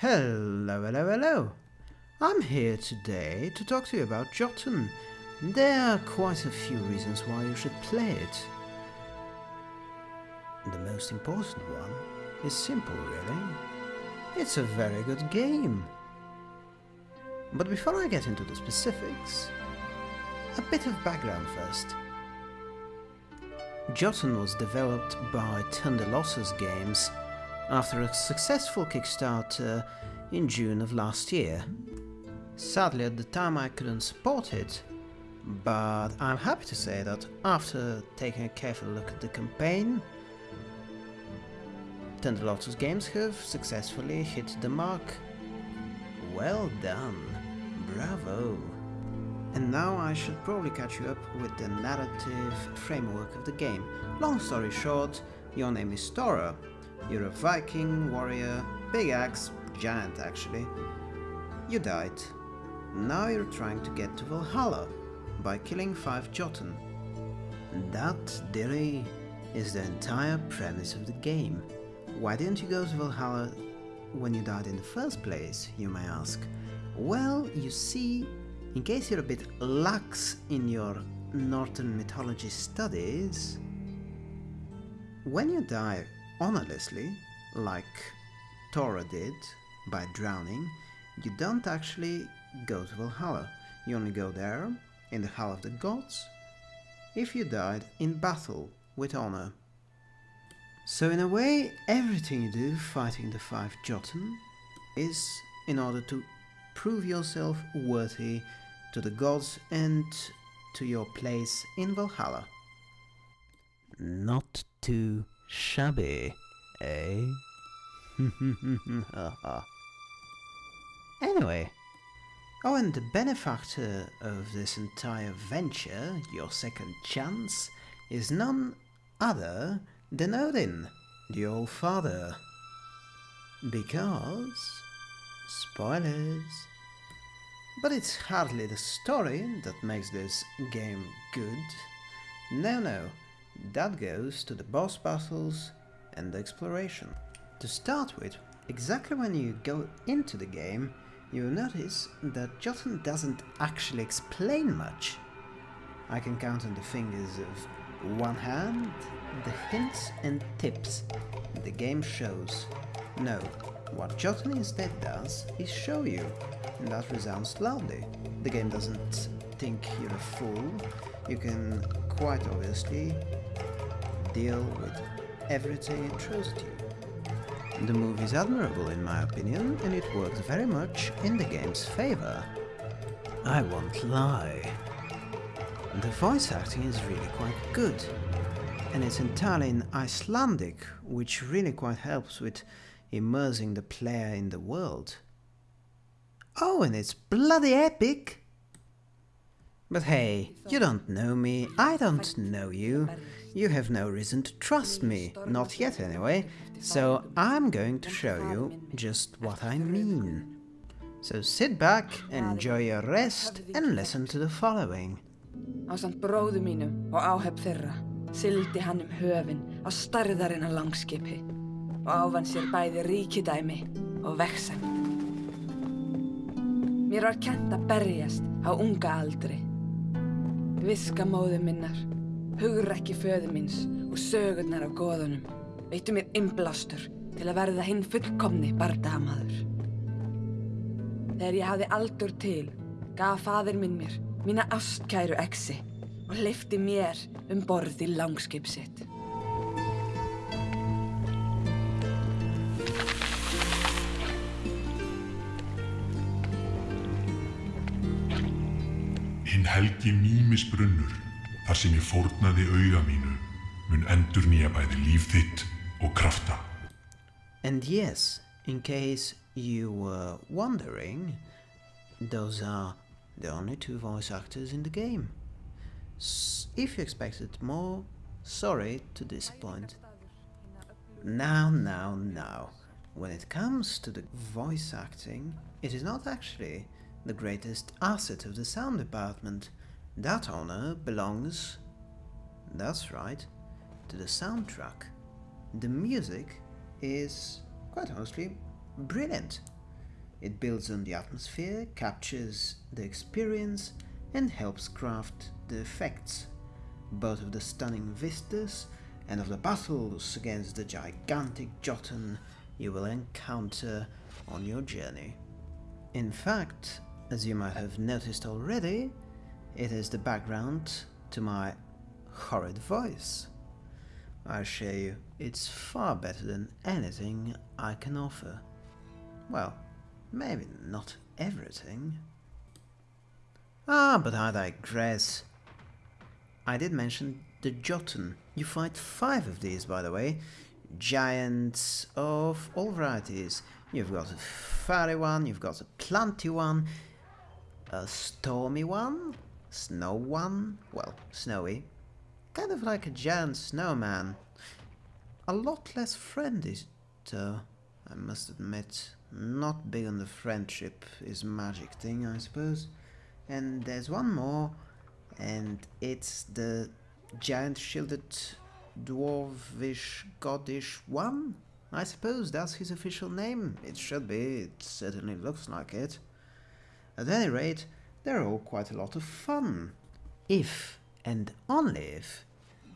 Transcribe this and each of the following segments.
Hello, hello, hello. I'm here today to talk to you about Jotun. There are quite a few reasons why you should play it. The most important one is simple, really. It's a very good game. But before I get into the specifics, a bit of background first. Jotun was developed by Thunder Lotus Games after a successful Kickstarter uh, in June of last year. Sadly at the time I couldn't support it, but I'm happy to say that after taking a careful look at the campaign, Thunder Lotus Games have successfully hit the mark. Well done, bravo. And now I should probably catch you up with the narrative framework of the game. Long story short, your name is Thora. You're a Viking, warrior, big axe, giant actually. You died. Now you're trying to get to Valhalla by killing five Jotun. That, dearie, is the entire premise of the game. Why didn't you go to Valhalla when you died in the first place, you may ask? Well, you see, in case you're a bit lax in your Northern mythology studies, when you die honestly, like Thora did by drowning, you don't actually go to Valhalla. You only go there, in the Hall of the Gods, if you died in battle with honor. So in a way, everything you do fighting the five Jotun is in order to prove yourself worthy to the gods and to your place in Valhalla. Not too shabby, eh? anyway, oh and the benefactor of this entire venture, your second chance, is none other than Odin, the All-Father. Because... spoilers... But it's hardly the story that makes this game good. No, no, that goes to the boss battles and the exploration. To start with, exactly when you go into the game, you'll notice that Jotun doesn't actually explain much. I can count on the fingers of one hand the hints and tips the game shows. No, what Jotun instead does is show you, and that resounds loudly. The game doesn't think you're a fool, you can quite obviously deal with everything it throws at. The movie is admirable in my opinion, and it works very much in the game's favor. I won't lie. The voice acting is really quite good, and it's entirely in Icelandic, which really quite helps with immersing the player in the world. Oh, and it's bloody epic! But hey, you don't know me, I don't know you. You have no reason to trust me, not yet anyway, so I'm going to show you just what I mean. So sit back, enjoy your rest, and listen to the following. Ásamt bróðu mínum og áhef þeirra sildi hann um höfin á starðarinnar langskipi og áfann sér bæði ríkidæmi og vexen. Mér var kent að berjast á unga aldri. Viska móðu minnar, hugrekki föðu míns og sögurnar af goðunum veittu mér innblástur til að verða hinn fullkomni bardamaður. Þegar ég hafði aldur til, gaf fadir minn mér mína ástkæru exi og leifti mér um borð í langskip sitt. Helgi þar sem ég fórnaði auga mínu, mun endur nýja bæði líf þitt og krafta. And yes, in case you were wondering, those are the only two voice actors in the game. If you expected more, sorry to disappoint. Now, now, now. When it comes to the voice acting, it is not actually the greatest asset of the sound department. That honor belongs, that's right, to the soundtrack. The music is, quite honestly, brilliant. It builds on the atmosphere, captures the experience, and helps craft the effects, both of the stunning vistas and of the battles against the gigantic Jotun you will encounter on your journey. In fact, as you might have noticed already, it is the background to my horrid voice. I assure you, it's far better than anything I can offer. Well, maybe not everything. Ah, but I digress. I did mention the Jotun. You fight five of these, by the way. Giants of all varieties. You've got a fiery one, you've got a planty one, a stormy one, snow one, well, snowy, kind of like a giant snowman. A lot less friendly, though, I must admit. Not big on the friendship is magic thing, I suppose. And there's one more, and it's the giant shielded dwarvish godish one? I suppose that's his official name. It should be, it certainly looks like it. At any rate, they're all quite a lot of fun. If, and only if,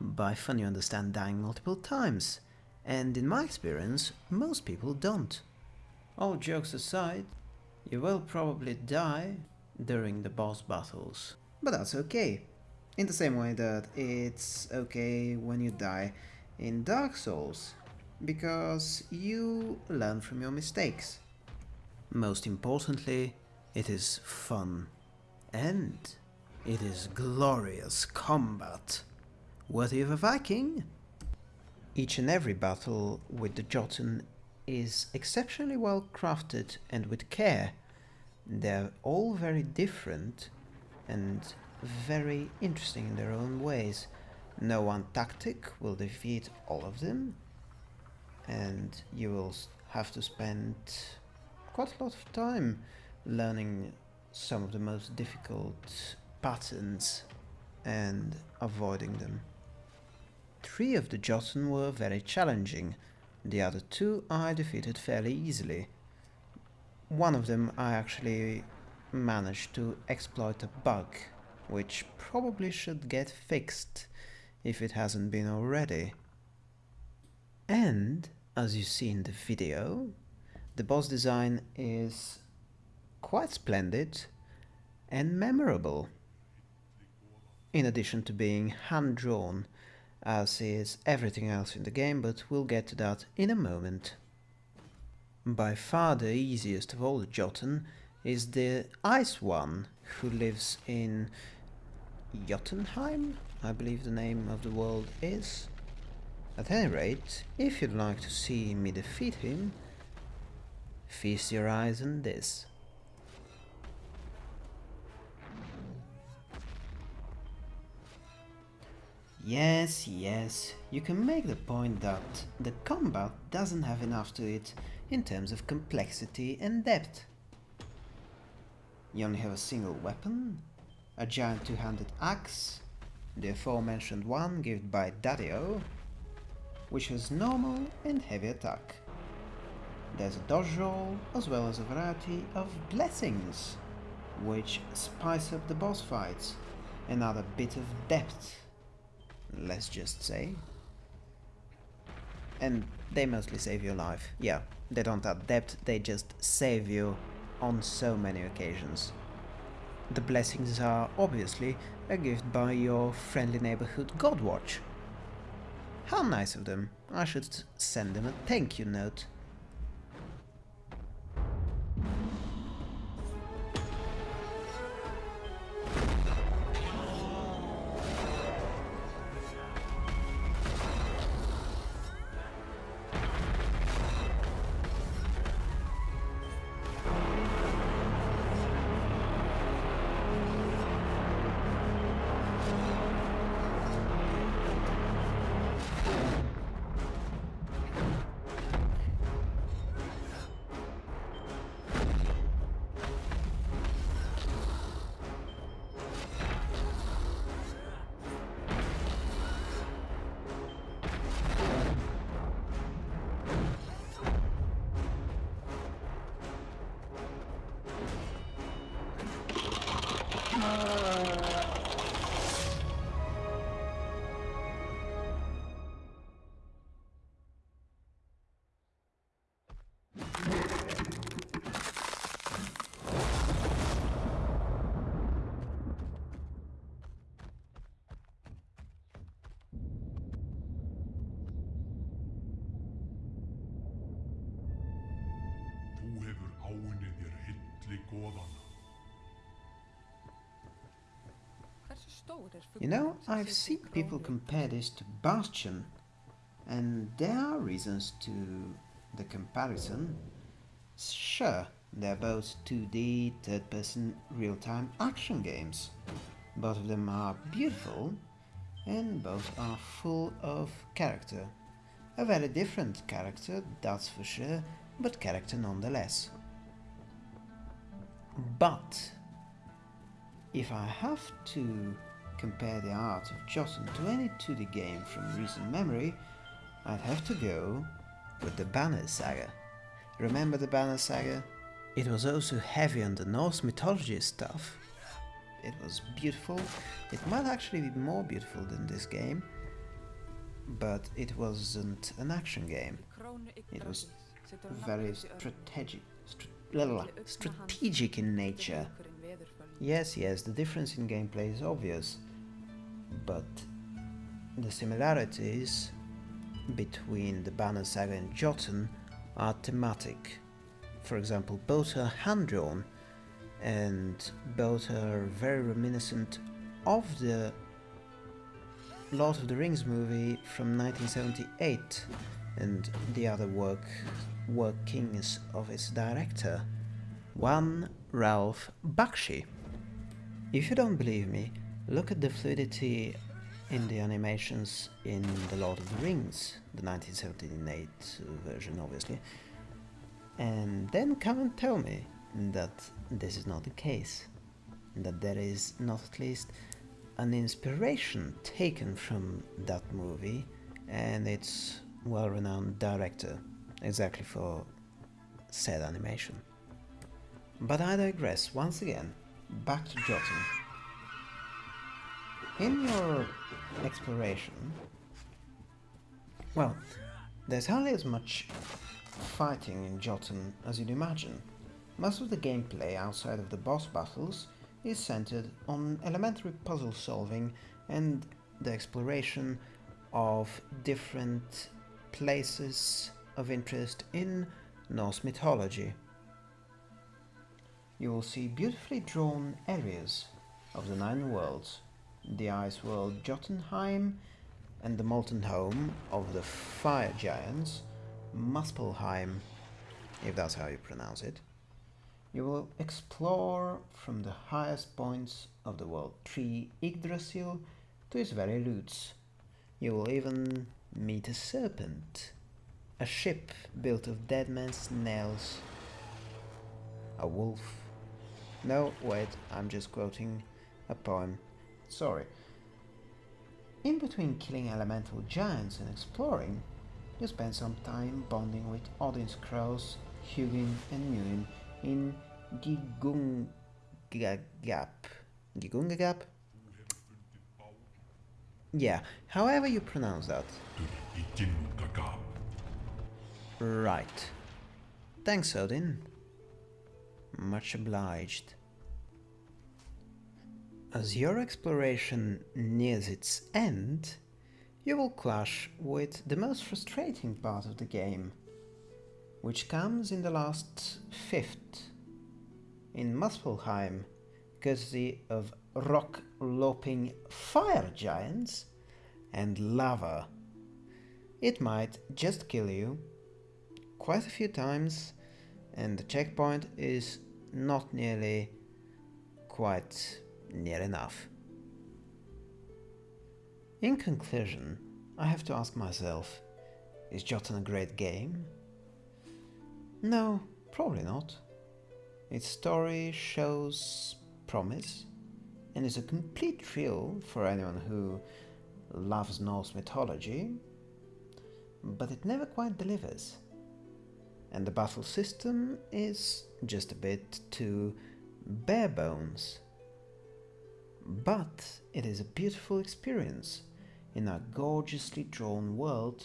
by fun you understand dying multiple times. And in my experience, most people don't. All jokes aside, you will probably die during the boss battles. But that's okay. In the same way that it's okay when you die in Dark Souls, because you learn from your mistakes. Most importantly, it is fun. And it is glorious combat, worthy of a Viking. Each and every battle with the Jotun is exceptionally well crafted and with care. They're all very different and very interesting in their own ways. No one tactic will defeat all of them, and you will have to spend quite a lot of time learning some of the most difficult patterns and avoiding them. Three of the Jotun were very challenging, the other two I defeated fairly easily. One of them I actually managed to exploit a bug, which probably should get fixed if it hasn't been already. And, as you see in the video, the boss design is quite splendid and memorable. In addition to being hand-drawn, as is everything else in the game, but we'll get to that in a moment. By far the easiest of all the Jotun is the Ice One, who lives in Jotunheim, I believe the name of the world is. At any rate, if you'd like to see me defeat him, feast your eyes on this. Yes, yes, you can make the point that the combat doesn't have enough to it in terms of complexity and depth. You only have a single weapon, a giant two-handed axe, the aforementioned one given by Daddio, which has normal and heavy attack. There's a dodge roll, as well as a variety of blessings, which spice up the boss fights and add a bit of depth, let's just say. And they mostly save your life. Yeah, they don't adapt, they just save you on so many occasions. The blessings are obviously a gift by your friendly neighborhood Godwatch. How nice of them. I should send them a thank you note. You know, I've seen people compare this to Bastion, and there are reasons to the comparison. Sure, they're both 2D, third person, real time action games. Both of them are beautiful, and both are full of character. A very different character, that's for sure, but character nonetheless. But if I have to compare the art of Jotun to any 2D game from recent memory, I'd have to go with the Banner Saga. Remember the Banner Saga? It was also heavy on the Norse mythology stuff. It was beautiful. It might actually be more beautiful than this game, but it wasn't an action game. It was Very örn. strategic, Milli augna strategic in nature. Yes, yes, the difference in gameplay is obvious, but the similarities between the Banner Saga and Jotun are thematic. For example, both are hand drawn and both are very reminiscent of the Lord of the Rings movie from 1978 and the other work workings of its director, one Ralph Bakshi. If you don't believe me, look at the fluidity in the animations in The Lord of the Rings, the 1978 version, obviously, and then come and tell me that this is not the case, that there is not at least an inspiration taken from that movie and its well renowned director, exactly for said animation. But I digress once again. Back to Jotun. In your exploration, well, there's hardly as much fighting in Jotun as you'd imagine. Most of the gameplay outside of the boss battles is centered on elementary puzzle solving and the exploration of different places of interest in Norse mythology. You will see beautifully drawn areas of the Nine Worlds, the ice world Jotunheim, and the molten home of the fire giants, Muspelheim, if that's how you pronounce it. You will explore from the highest points of the world tree Yggdrasil to its very roots. You will even meet a serpent, a ship built of dead man's nails, a wolf. No, wait, I'm just quoting a poem. Sorry. In between killing elemental giants and exploring, you spend some time bonding with Odin's crows, Hugin and Muin in Gigungagap. Gigungagap? Yeah, however you pronounce that. Right. Thanks, Odin. Much obliged. As your exploration nears its end, you will clash with the most frustrating part of the game, which comes in the last fifth, in Muspelheim, courtesy of rock loping fire giants and lava. It might just kill you quite a few times, and the checkpoint is not nearly quite near enough. In conclusion, I have to ask myself is Jotun a great game? No, probably not. Its story shows promise and is a complete thrill for anyone who loves Norse mythology, but it never quite delivers. And the battle system is just a bit too bare bones. But it is a beautiful experience in a gorgeously drawn world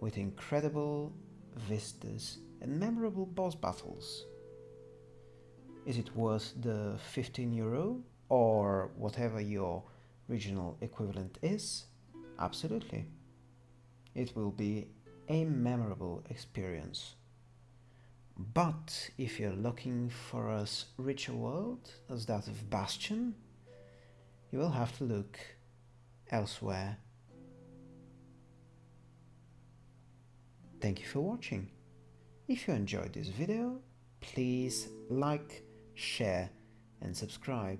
with incredible vistas and memorable boss battles. Is it worth the 15 euro or whatever your regional equivalent is? Absolutely. It will be a memorable experience. But if you're looking for a richer world as that of Bastion, you will have to look elsewhere. Thank you for watching. If you enjoyed this video, please like, share and subscribe.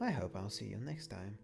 I hope I'll see you next time.